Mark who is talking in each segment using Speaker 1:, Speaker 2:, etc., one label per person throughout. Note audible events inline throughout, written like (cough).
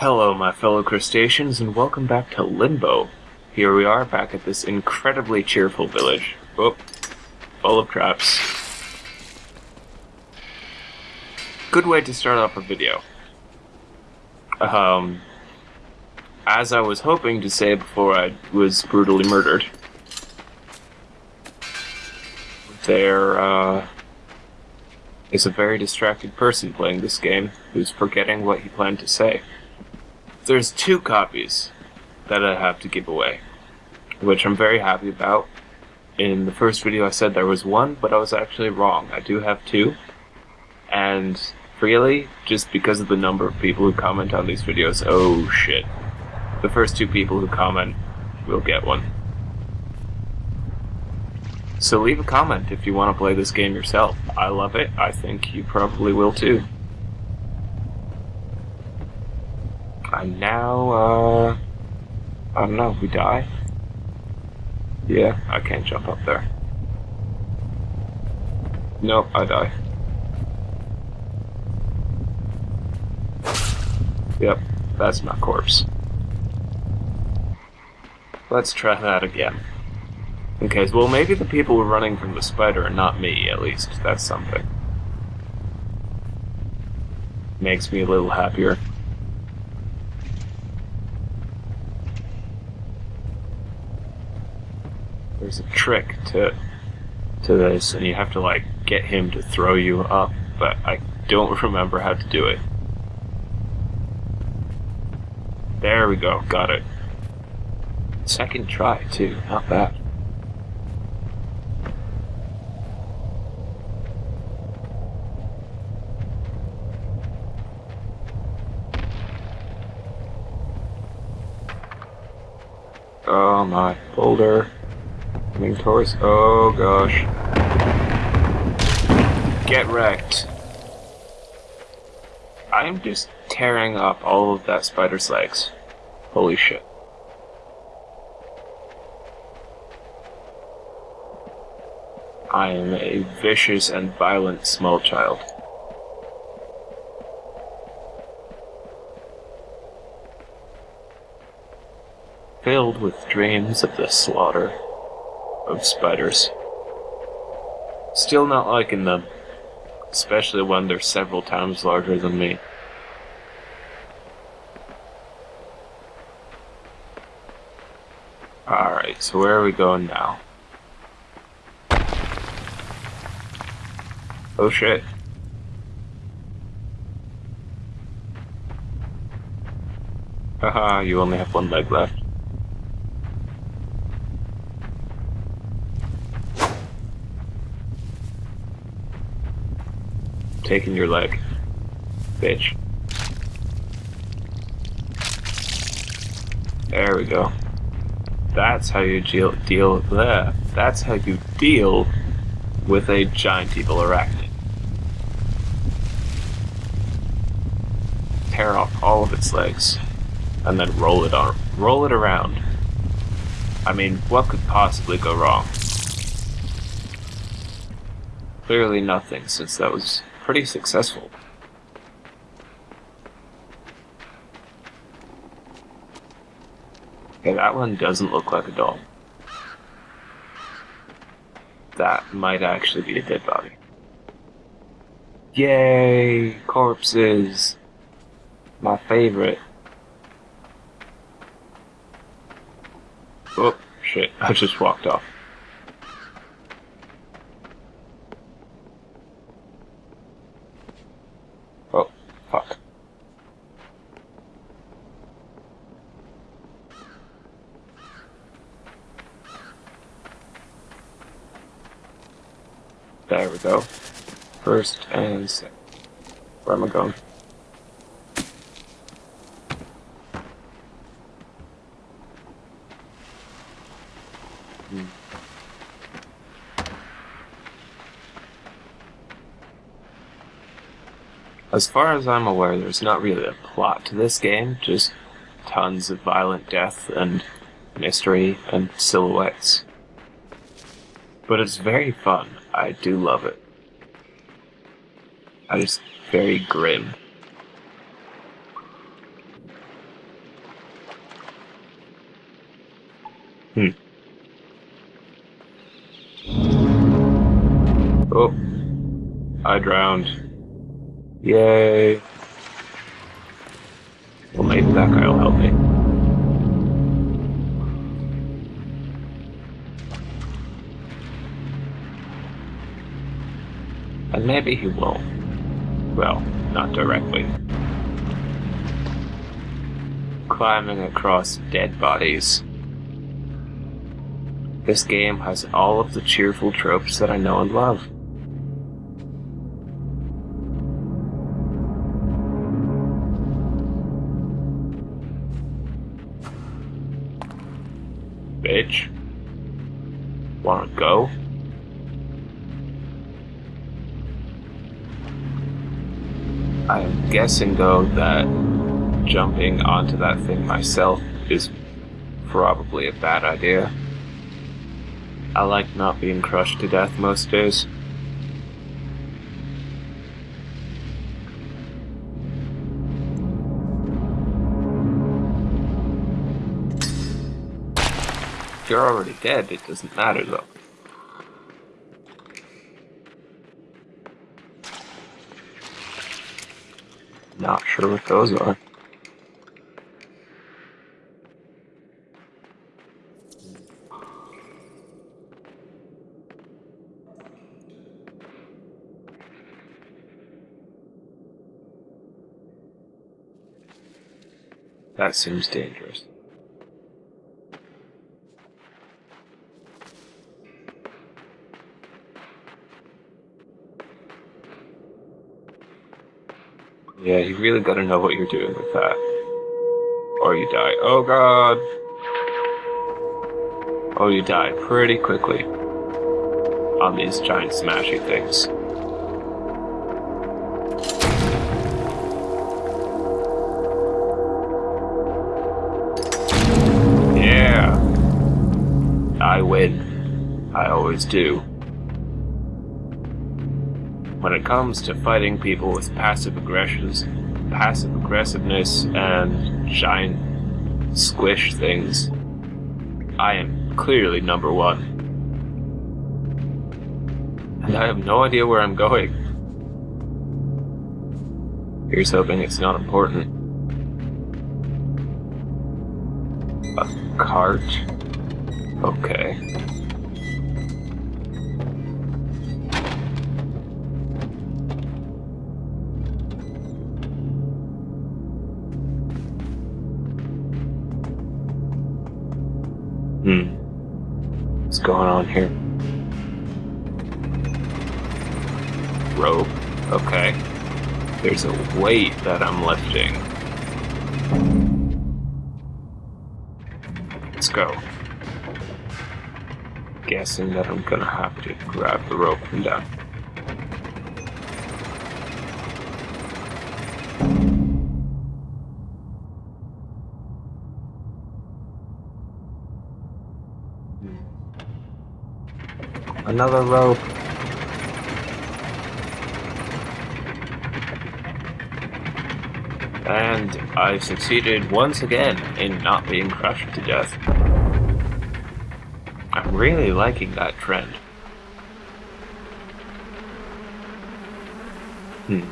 Speaker 1: Hello, my fellow crustaceans, and welcome back to Limbo. Here we are, back at this incredibly cheerful village. Oh, full of traps. Good way to start off a video. Um, as I was hoping to say before I was brutally murdered, there uh, is a very distracted person playing this game who's forgetting what he planned to say. There's two copies that I have to give away, which I'm very happy about. In the first video I said there was one, but I was actually wrong. I do have two, and really, just because of the number of people who comment on these videos, oh shit. The first two people who comment will get one. So leave a comment if you want to play this game yourself. I love it. I think you probably will too. And now, uh... I don't know, we die? Yeah, I can't jump up there. Nope, I die. Yep, that's my corpse. Let's try that again. Okay, well maybe the people were running from the spider and not me, at least. That's something. Makes me a little happier. There's a trick to to this, and you have to like get him to throw you up, but I don't (laughs) remember how to do it. There we go, got it. Second try too, not bad. Oh my, boulder. Coming towards, oh gosh. Get wrecked. I'm just tearing up all of that spider's legs. Holy shit. I am a vicious and violent small child. filled with dreams of the slaughter of spiders. Still not liking them, especially when they're several times larger than me. Alright, so where are we going now? Oh shit. Haha, you only have one leg left. Taking your leg. Bitch. There we go. That's how you deal deal there. That's how you deal with a giant evil arachnid. Tear off all of its legs, and then roll it on roll it around. I mean, what could possibly go wrong? Clearly nothing, since that was pretty successful. Okay, that one doesn't look like a doll. That might actually be a dead body. Yay! Corpses! My favorite. Oh, shit, I just walked off. There we go. First and second. Where am I going? Hmm. As far as I'm aware, there's not really a plot to this game, just tons of violent death and mystery and silhouettes. But it's very fun. I do love it. That is very grim. Hmm. Oh. I drowned. Yay. Well, maybe that guy will help me. And maybe he won't. Well, not directly. Climbing across dead bodies. This game has all of the cheerful tropes that I know and love. Bitch. Wanna go? I'm guessing though that jumping onto that thing myself is probably a bad idea. I like not being crushed to death most days. You're already dead, it doesn't matter though. Not sure what those are. That seems dangerous. Yeah, you really gotta know what you're doing with that. Or you die. Oh god! Oh, you die pretty quickly on these giant smashy things. Yeah! I win. I always do. When it comes to fighting people with passive aggressions, passive aggressiveness, and giant squish things, I am clearly number one. And I have no idea where I'm going. Here's hoping it's not important. A cart? Okay. Going on here? Rope. Okay. There's a weight that I'm lifting. Let's go. Guessing that I'm gonna have to grab the rope from down. Uh, Another rope. And I've succeeded once again in not being crushed to death. I'm really liking that trend. Hmm.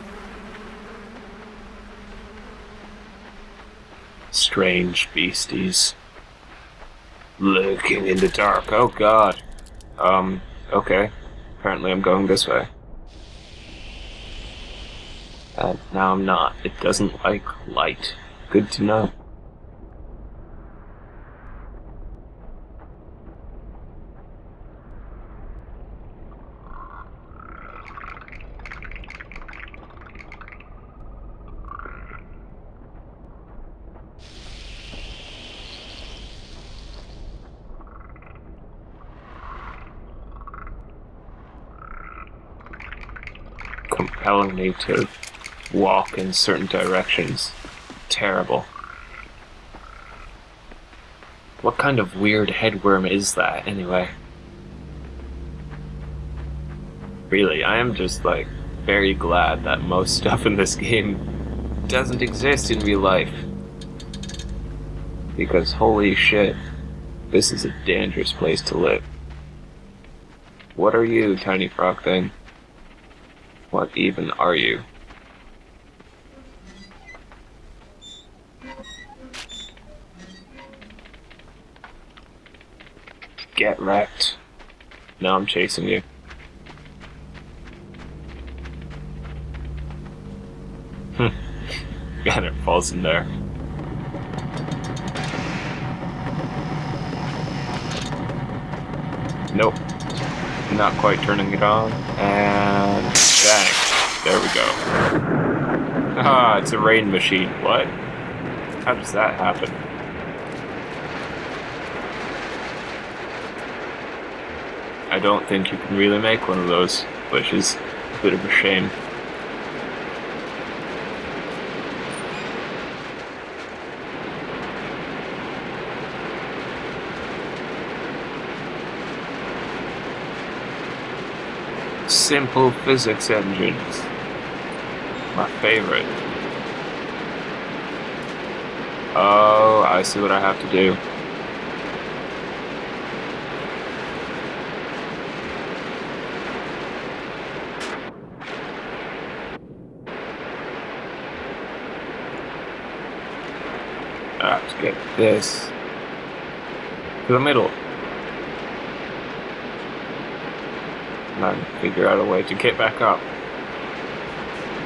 Speaker 1: Strange beasties. Lurking in the dark, oh god. Um, okay. Apparently I'm going this way. And now I'm not. It doesn't like light. Good to know. Compelling me to walk in certain directions. Terrible. What kind of weird headworm is that, anyway? Really, I am just, like, very glad that most (laughs) stuff in this game doesn't exist in real life. Because holy shit, This is a dangerous place to live. What are you, tiny frog thing? What even are you? Get wrecked. Now I'm chasing you. Hmm. (laughs) and it falls in there. Nope. Not quite turning it on. And. There we go. Ah, it's a rain machine. What? How does that happen? I don't think you can really make one of those, which is a bit of a shame. Simple physics engines. My favorite. Oh, I see what I have to do. I have to get this to the middle. And figure out a way to get back up.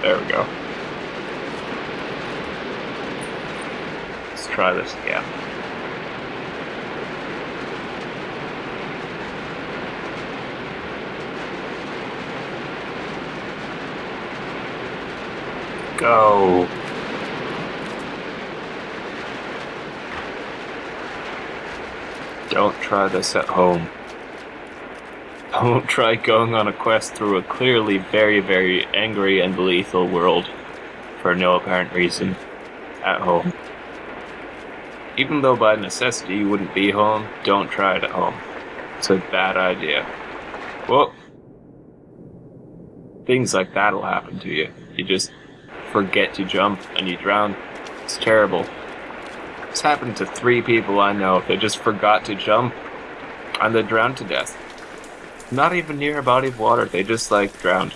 Speaker 1: There we go. Let's try this again. Go. Don't try this at home. Don't try going on a quest through a clearly very, very angry and lethal world for no apparent reason at home. Even though by necessity you wouldn't be home, don't try it at home. It's a bad idea. Well, things like that'll happen to you. You just forget to jump and you drown. It's terrible. This happened to three people I know. They just forgot to jump and they drowned to death. Not even near a body of water, they just like drowned.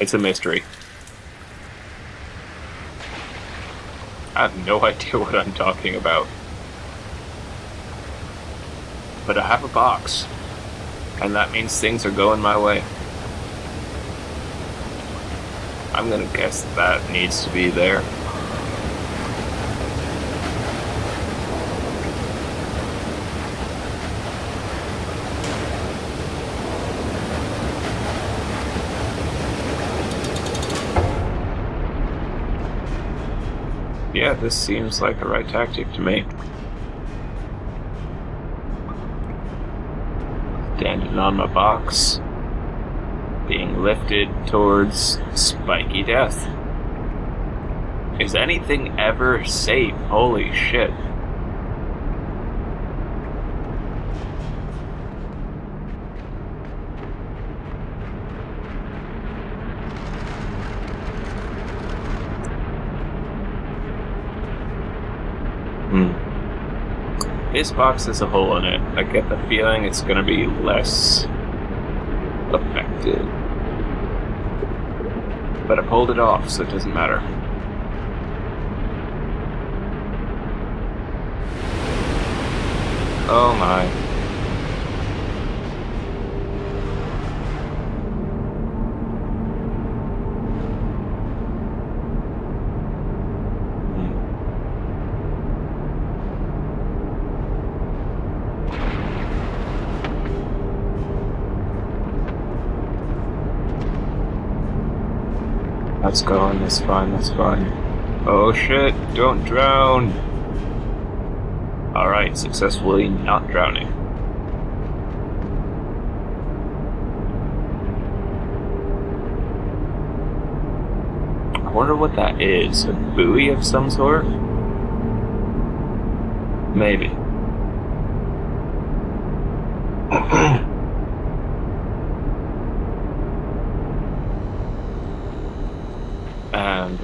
Speaker 1: It's a mystery. I have no (laughs) idea what I'm talking about. But I have a box. And that means things are going my way. I'm gonna guess that needs to be there. Yeah, this seems like the right tactic to me. Standing on my box. Being lifted towards spiky death. Is anything ever safe? Holy shit. This box has a hole in it. I get the feeling it's gonna be less affected. But I pulled it off, so it doesn't matter. Oh my. That's going, that's fine, that's fine. Oh shit, don't drown! Alright, successfully not drowning. I wonder what that is. A buoy of some sort? Maybe. (clears throat)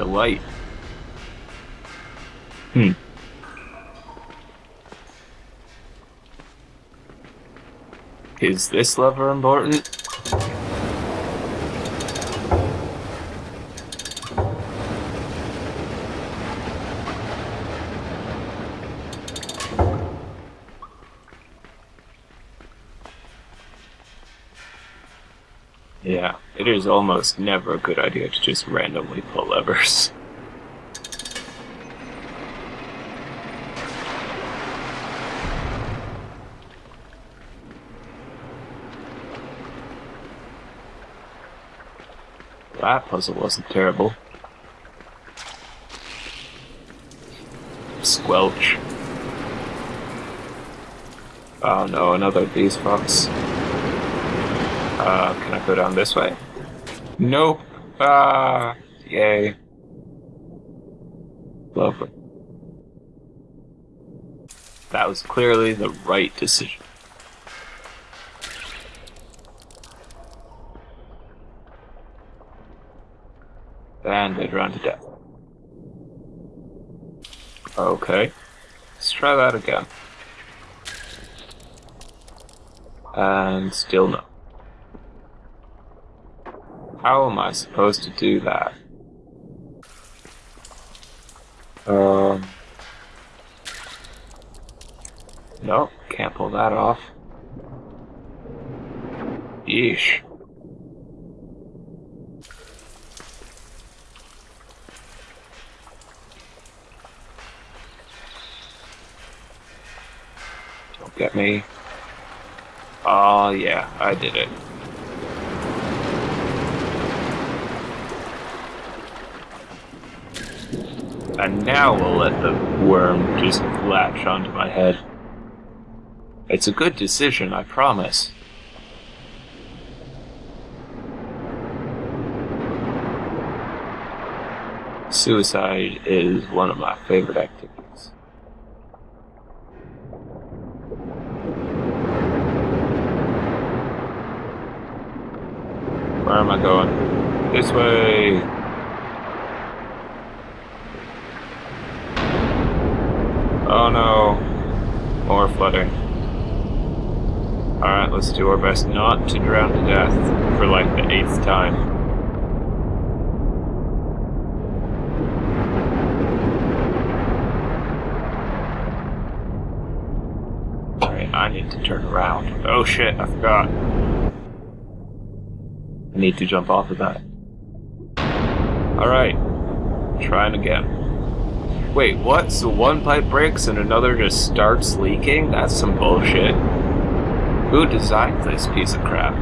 Speaker 1: the light. Hmm. Is this lever important? It is almost never a good idea to just randomly pull levers. That puzzle wasn't terrible. Squelch. Oh no, another of these. Uh, can I go down this way? Nope. Ah, yay. Lovely. That was clearly the right decision. And they drown to death. Okay. Let's try that again. And still no. How am I supposed to do that? Um. No, can't pull that off. Yeesh. Don't get me. Oh yeah, I did it. And now we'll let the worm just latch onto my head. It's a good decision, I promise. Suicide is one of my favorite activities. Where am I going? This way! Oh no. More flooding. Alright, let's do our best not to drown to death for like the eighth time. Alright, I need to turn around. Oh shit, I forgot. I need to jump off of that. Alright, trying again. Wait, what? So one pipe breaks and another just starts leaking? That's some bullshit. Who designed this piece of crap?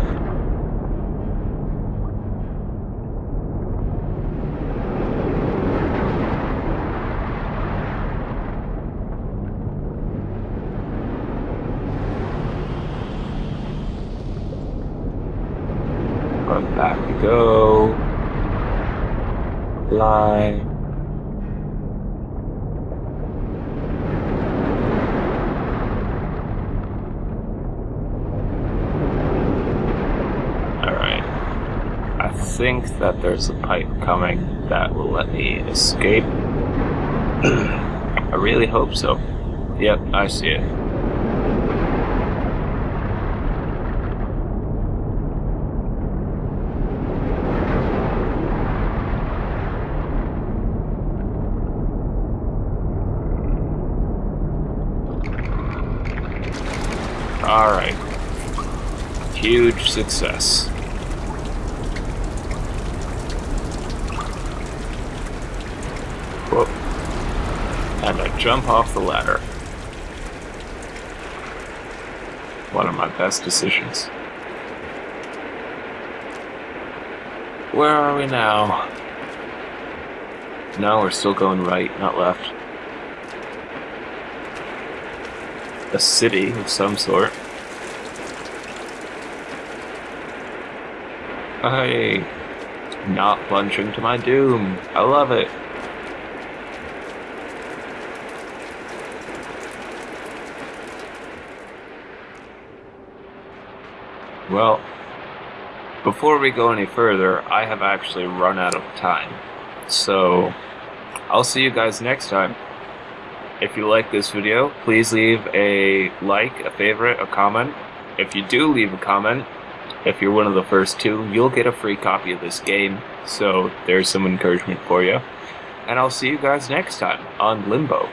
Speaker 1: But back we go. Line. Think that there's a pipe coming that will let me escape. (clears throat) I really hope so. Yep, I see it. Alright. Huge success. and I jump off the ladder. One of my best decisions. Where are we now? No, we're still going right, not left. A city of some sort. Hey, not plunging to my doom. I love it. Well, before we go any further, I have actually run out of time. So, I'll see you guys next time. If you like this video, please leave a like, a favorite, a comment, if you do leave a comment, if you're one of the first two, you'll get a free copy of this game. So there's some encouragement for you. And I'll see you guys next time on Limbo.